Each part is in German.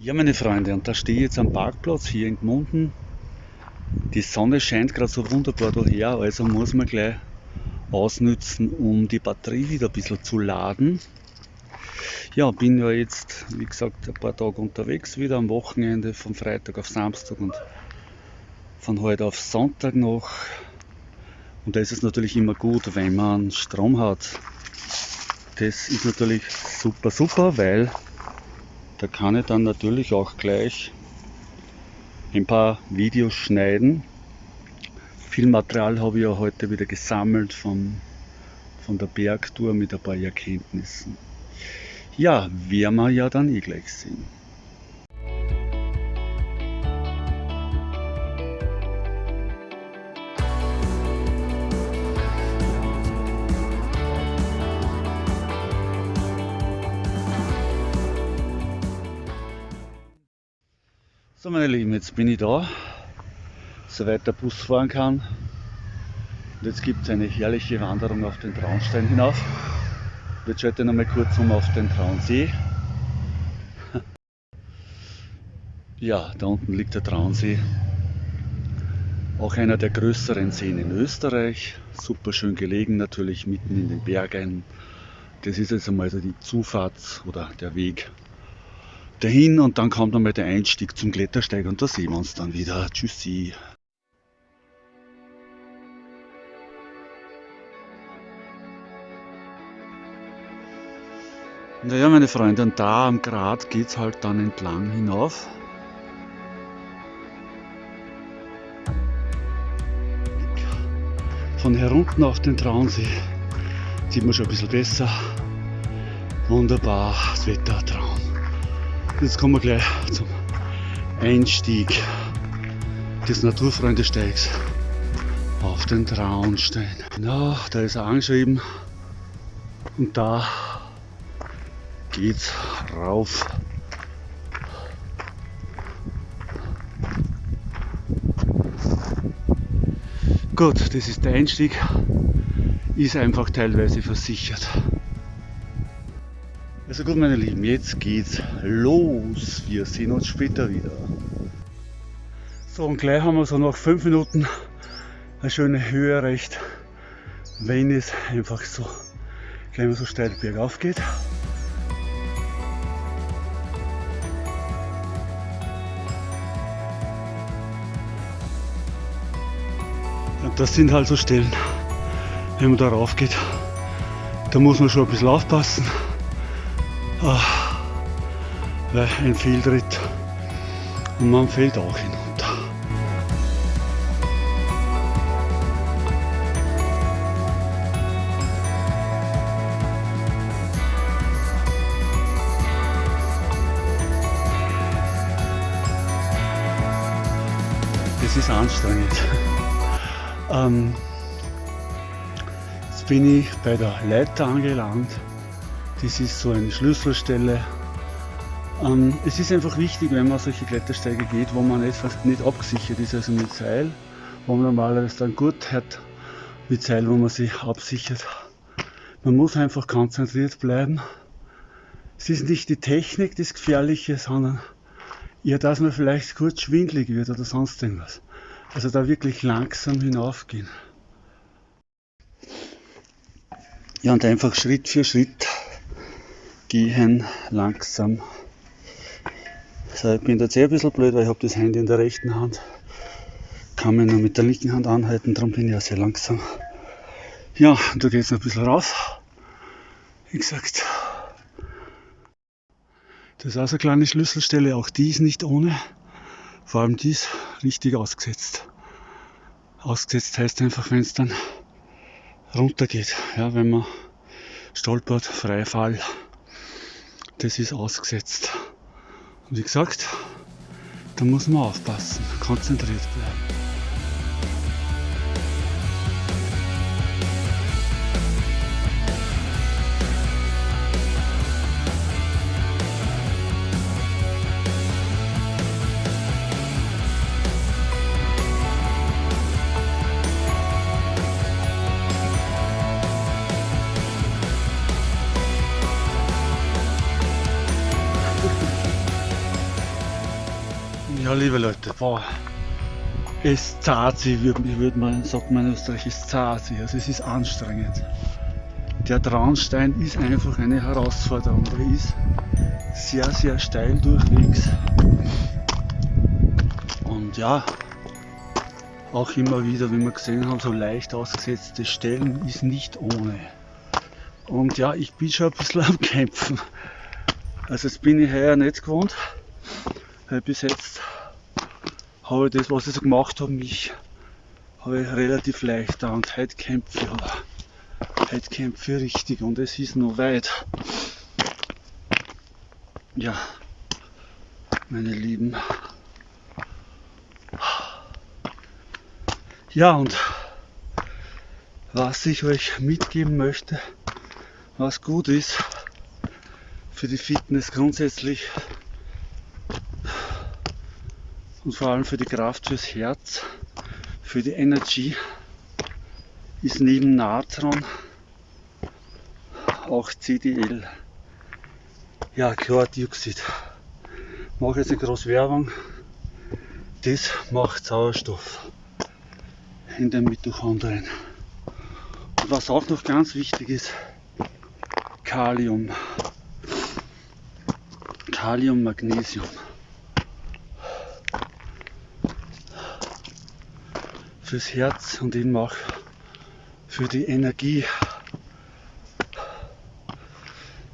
Ja, meine Freunde, und da stehe ich jetzt am Parkplatz hier in Gmunden. Die Sonne scheint gerade so wunderbar daher, also muss man gleich ausnützen, um die Batterie wieder ein bisschen zu laden. Ja, bin ja jetzt, wie gesagt, ein paar Tage unterwegs, wieder am Wochenende, von Freitag auf Samstag und von heute auf Sonntag noch. Und da ist es natürlich immer gut, wenn man Strom hat. Das ist natürlich super, super, weil da kann ich dann natürlich auch gleich ein paar Videos schneiden. Viel Material habe ich ja heute wieder gesammelt von, von der Bergtour mit ein paar Erkenntnissen. Ja, werden wir ja dann eh gleich sehen. So meine Lieben, jetzt bin ich da, soweit der Bus fahren kann. Und jetzt gibt es eine herrliche Wanderung auf den Traunstein hinauf. Jetzt schalte ich noch mal kurz um auf den Traunsee. Ja, da unten liegt der Traunsee. Auch einer der größeren Seen in Österreich. Super schön gelegen, natürlich mitten in den Bergen. Das ist jetzt einmal so die Zufahrt oder der Weg dahin und dann kommt einmal der Einstieg zum Klettersteig und da sehen wir uns dann wieder. Tschüssi. Naja, meine Freunde, und da am Grat geht es halt dann entlang hinauf. Von herunten auf den Traunsee sieht man schon ein bisschen besser. Wunderbar, das Wetter, Traum. Jetzt kommen wir gleich zum Einstieg des Naturfreundesteigs auf den Traunstein. Genau, da ist er angeschrieben und da geht's rauf. Gut, das ist der Einstieg, ist einfach teilweise versichert. Also gut meine Lieben, jetzt geht's los. Wir sehen uns später wieder. So und gleich haben wir so nach 5 Minuten eine schöne Höhe erreicht, wenn es einfach so gleich mal so steil bergauf geht. Und das sind halt so Stellen, wenn man da rauf geht, da muss man schon ein bisschen aufpassen. Ach, weil ein Fehltritt und man fällt auch hinunter. Es ist anstrengend. Ähm, jetzt bin ich bei der Leiter angelangt das ist so eine Schlüsselstelle. Ähm, es ist einfach wichtig, wenn man solche Klettersteige geht, wo man nicht, nicht abgesichert ist, also mit Seil, wo man normalerweise dann gut hat mit Seil, wo man sich absichert. Man muss einfach konzentriert bleiben. Es ist nicht die Technik das Gefährliche, sondern eher, dass man vielleicht kurz schwindlig wird oder sonst irgendwas. Also da wirklich langsam hinaufgehen. Ja, und einfach Schritt für Schritt gehen langsam. So, ich bin jetzt eh ein bisschen blöd, weil ich habe das Handy in der rechten Hand. Kann mich nur mit der linken Hand anhalten, darum bin ich ja sehr langsam. Ja, und da geht es noch ein bisschen rauf. Wie gesagt, das ist auch so eine kleine Schlüsselstelle, auch die ist nicht ohne. Vor allem die ist richtig ausgesetzt. Ausgesetzt heißt einfach, wenn es dann runter geht, ja, wenn man stolpert, Freifall das ist ausgesetzt. Wie gesagt, da muss man aufpassen, konzentriert bleiben. Liebe Leute, boah, es zahlt sich, wie würde man, sagt man in Österreich, es zahlt sich, also es ist anstrengend. Der Traunstein ist einfach eine Herausforderung, der ist sehr, sehr steil durchwegs. Und ja, auch immer wieder, wie wir gesehen haben, so leicht ausgesetzte Stellen ist nicht ohne. Und ja, ich bin schon ein bisschen am Kämpfen. Also jetzt bin ich heuer nicht gewohnt, weil bis jetzt habe das, was ich so gemacht habe, mich habe ich relativ leicht da und heute kämpfe ich. Heute kämpfe ich richtig und es ist noch weit. Ja, meine Lieben. Ja, und was ich euch mitgeben möchte, was gut ist für die Fitness grundsätzlich und vor allem für die Kraft fürs Herz, für die Energie, ist neben Natron auch CDL. Ja, Chlordioxid. Mache jetzt eine große Werbung. Das macht Sauerstoff in den Mitochondrien. Und was auch noch ganz wichtig ist, Kalium. Kalium, Magnesium. Fürs Herz und eben auch für die Energie.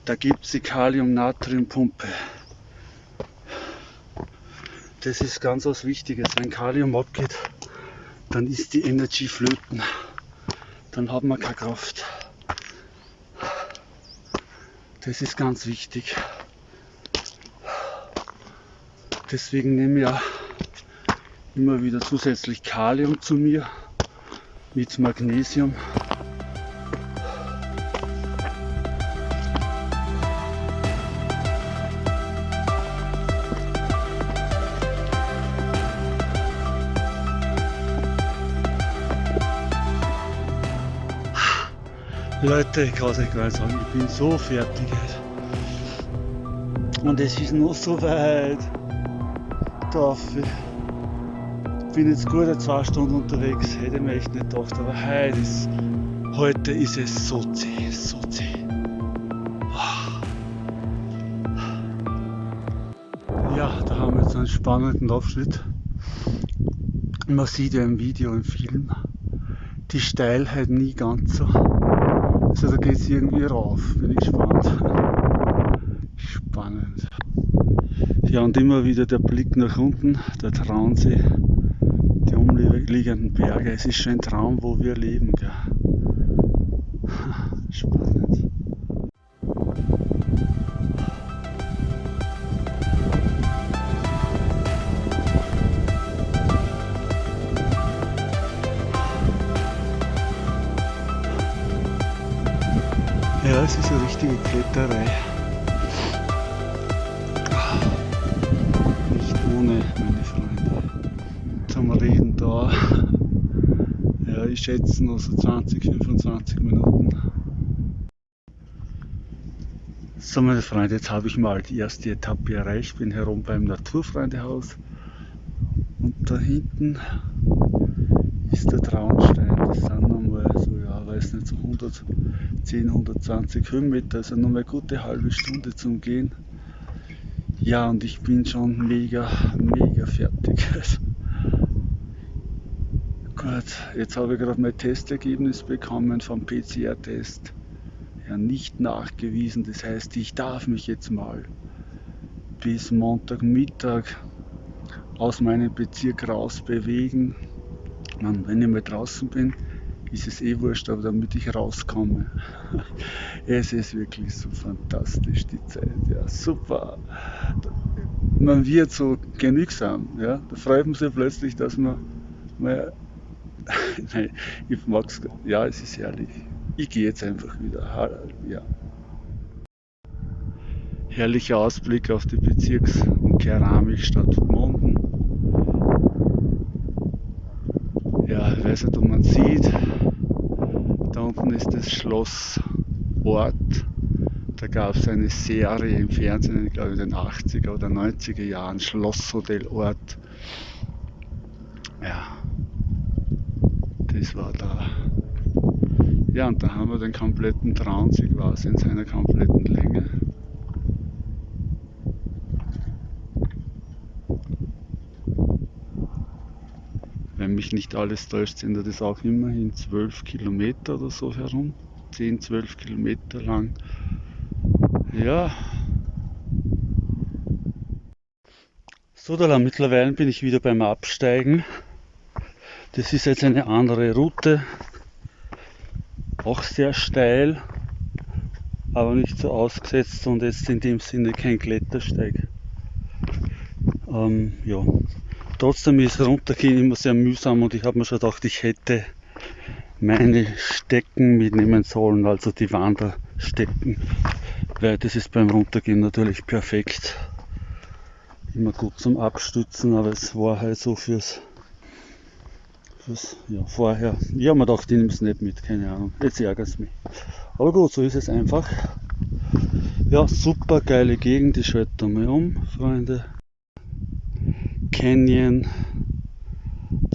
Da gibt es die Kalium-Natrium-Pumpe. Das ist ganz was Wichtiges. Wenn Kalium abgeht, dann ist die Energie flöten. Dann hat man keine Kraft. Das ist ganz wichtig. Deswegen nehme ich auch immer wieder zusätzlich Kalium zu mir mit Magnesium. Leute, ich kann es euch gar nicht sagen, ich bin so fertig. Und es ist noch so weit. Ich bin jetzt gut zwei Stunden unterwegs, hätte mir echt nicht gedacht, aber heute ist, heute ist es so zäh, so zäh. Ja, da haben wir jetzt einen spannenden Abschnitt. Man sieht ja im Video, im Film, die Steilheit nie ganz so. Also da geht es irgendwie rauf, bin ich gespannt. Spannend. Ja und immer wieder der Blick nach unten, der Traunsee, die umliegenden Berge. Es ist schon ein Traum, wo wir leben. Gell? Spannend. Ja, es ist eine richtige Kletterei. Ich schätze noch so 20, 25 Minuten. So meine Freunde, jetzt habe ich mal die erste Etappe erreicht, bin herum beim Naturfreundehaus und da hinten ist der Traunstein, das sind nochmal so, ja, weiß nicht, so 110, 120 Höhenmeter, also nochmal eine gute halbe Stunde zum Gehen. Ja, und ich bin schon mega, mega fertig. Gut, jetzt habe ich gerade mein Testergebnis bekommen vom PCR-Test. Ja, nicht nachgewiesen, das heißt, ich darf mich jetzt mal bis Montagmittag aus meinem Bezirk raus bewegen man, wenn ich mal draußen bin, ist es eh wurscht, aber damit ich rauskomme. es ist wirklich so fantastisch, die Zeit. Ja, super. Man wird so genügsam. Ja? Da freut man sich plötzlich, dass man mal. Nein, ich mag's. Ja, es ist herrlich. Ich gehe jetzt einfach wieder. Ja. Herrlicher Ausblick auf die Bezirks- und Keramikstadt Monden. ja, ich weiß nicht, ob man sieht, da unten ist das Schloss Ort. Da gab es eine Serie im Fernsehen, ich glaube in den 80er oder 90er Jahren, Schlosshotel Ort. Ja, das war da. Ja, und da haben wir den kompletten Traunsee quasi in seiner kompletten Länge. Wenn mich nicht alles täuscht, sind das auch immerhin 12 Kilometer oder so herum. 10, 12 Kilometer lang. Ja. So, da mittlerweile bin ich wieder beim Absteigen. Das ist jetzt eine andere Route. Auch sehr steil, aber nicht so ausgesetzt und jetzt in dem Sinne kein Klettersteig. Ähm, ja. Trotzdem ist runtergehen immer sehr mühsam und ich habe mir schon gedacht, ich hätte meine Stecken mitnehmen sollen, also die Wanderstecken, weil das ist beim Runtergehen natürlich perfekt. Immer gut zum Abstützen, aber es war halt so fürs, fürs ja, vorher. Ich habe mir gedacht, ich nehme es nicht mit, keine Ahnung. Jetzt ärgert es mich. Aber gut, so ist es einfach. Ja, super geile Gegend, ich schalte mal um, Freunde. Canyon,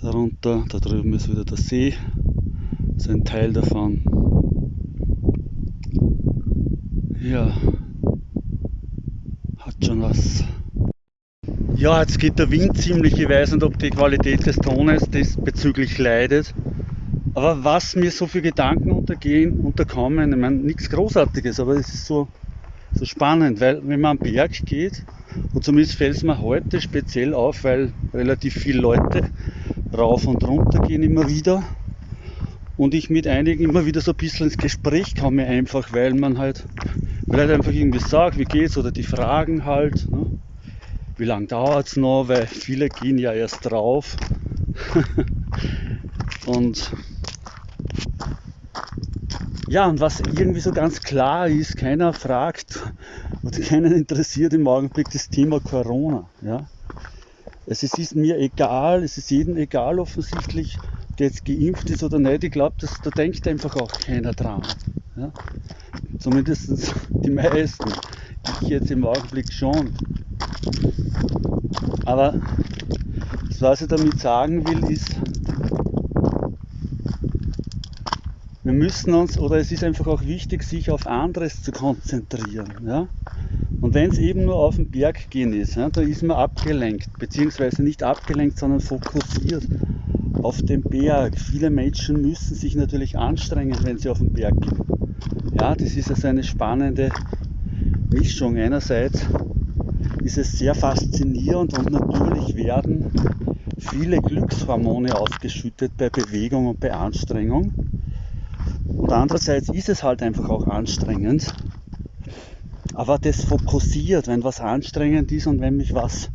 darunter, da drüben ist wieder der See ist ein Teil davon. Ja, hat schon was. Ja, jetzt geht der Wind ziemlich, ich weiß nicht, ob die Qualität des Tones diesbezüglich leidet. Aber was mir so für Gedanken untergehen, unterkommen, ich meine, nichts Großartiges, aber es ist so, so spannend, weil wenn man am Berg geht, und zumindest fällt es mir heute speziell auf, weil relativ viele Leute rauf und runter gehen immer wieder, und ich mit einigen immer wieder so ein bisschen ins Gespräch komme einfach, weil man halt, weil halt einfach irgendwie sagt, wie geht's oder die Fragen halt, ne? Wie lange dauert es noch, weil viele gehen ja erst drauf. und ja, und was irgendwie so ganz klar ist, keiner fragt oder keinen interessiert im Augenblick das Thema Corona. Ja? Es ist mir egal, es ist jedem egal offensichtlich, der jetzt geimpft ist oder nicht, ich glaube, da denkt einfach auch keiner dran. Ja? Zumindest die meisten. Ich jetzt im Augenblick schon. Aber was ich damit sagen will, ist, wir müssen uns, oder es ist einfach auch wichtig, sich auf anderes zu konzentrieren. Ja? Und wenn es eben nur auf den Berg gehen ist, ja, da ist man abgelenkt, beziehungsweise nicht abgelenkt, sondern fokussiert auf dem Berg. Viele Menschen müssen sich natürlich anstrengen, wenn sie auf den Berg gehen. Ja, das ist also eine spannende Mischung. Einerseits ist es sehr faszinierend und natürlich werden viele Glückshormone ausgeschüttet bei Bewegung und bei Anstrengung. Und andererseits ist es halt einfach auch anstrengend. Aber das fokussiert, wenn was anstrengend ist und wenn mich was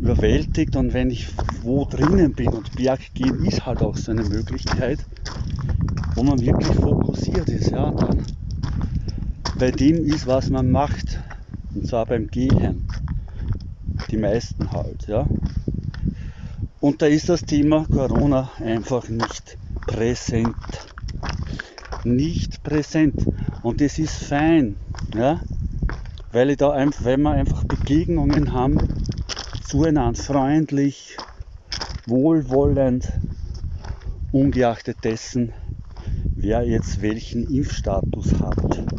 überwältigt und wenn ich wo drinnen bin und Berggehen ist halt auch so eine Möglichkeit, wo man wirklich fokussiert ist, ja, dann bei dem ist, was man macht, und zwar beim Gehen, die meisten halt, ja. Und da ist das Thema Corona einfach nicht präsent. Nicht präsent. Und das ist fein, ja. Weil, ich da, weil wir einfach Begegnungen haben, zueinander freundlich, wohlwollend, ungeachtet dessen, wer jetzt welchen Impfstatus hat.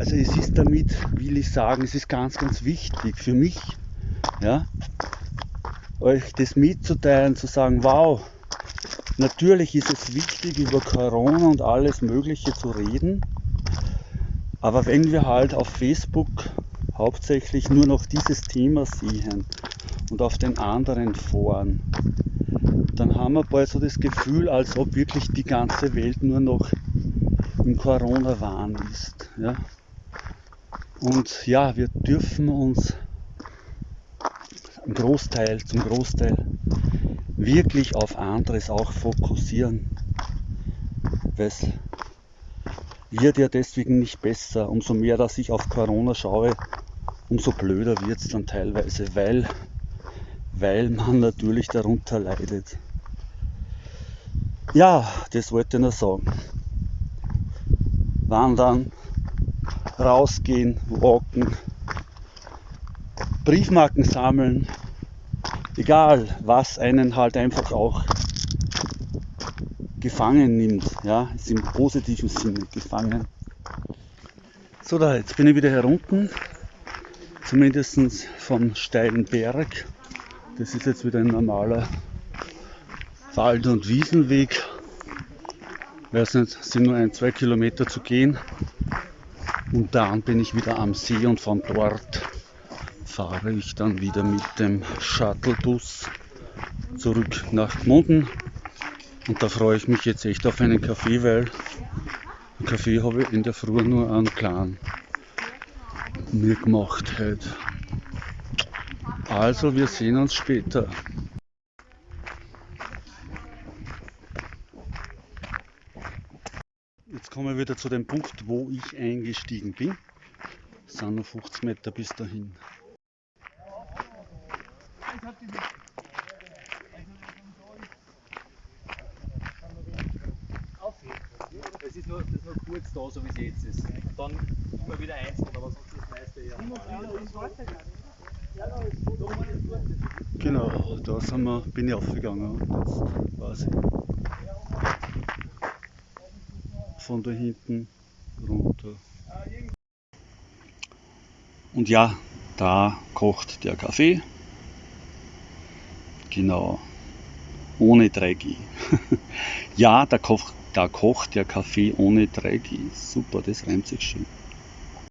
Also es ist damit, will ich sagen, es ist ganz, ganz wichtig für mich, ja, euch das mitzuteilen, zu sagen, wow, natürlich ist es wichtig, über Corona und alles Mögliche zu reden, aber wenn wir halt auf Facebook hauptsächlich nur noch dieses Thema sehen, und auf den anderen Foren, dann haben wir bald so das Gefühl, als ob wirklich die ganze Welt nur noch im Corona-Wahn ist. Ja? Und ja, wir dürfen uns im Großteil, zum Großteil wirklich auf anderes auch fokussieren. Weil es wird ja deswegen nicht besser. Umso mehr, dass ich auf Corona schaue, umso blöder wird es dann teilweise, weil weil man natürlich darunter leidet. Ja, das wollte ich nur sagen. Wandern, rausgehen, walken, Briefmarken sammeln, egal was einen halt einfach auch gefangen nimmt, ja, ist im positiven Sinne gefangen. So, da, jetzt bin ich wieder herunten, zumindest vom steilen Berg. Das ist jetzt wieder ein normaler Wald- und Wiesenweg. Weiß nicht, es sind nur ein, zwei Kilometer zu gehen. Und dann bin ich wieder am See und von dort fahre ich dann wieder mit dem Shuttlebus zurück nach Gmunden. Und da freue ich mich jetzt echt auf einen Kaffee, weil einen Kaffee habe ich in der Früh nur einen kleinen mir gemacht heute. Also, wir sehen uns später. Jetzt kommen wir wieder zu dem Punkt, wo ich eingestiegen bin. Es sind noch 50 Meter bis dahin. Es ist nur, das ist nur kurz da, so wie es jetzt ist. Und dann immer wieder einzeln, aber sonst das meiste ja. Genau, da sind wir, bin ich aufgegangen und jetzt weiß ich. Von da hinten runter. Und ja, da kocht der Kaffee. Genau. Ohne 3G. ja, da kocht, da kocht der Kaffee ohne 3G. Super, das reimt sich schön.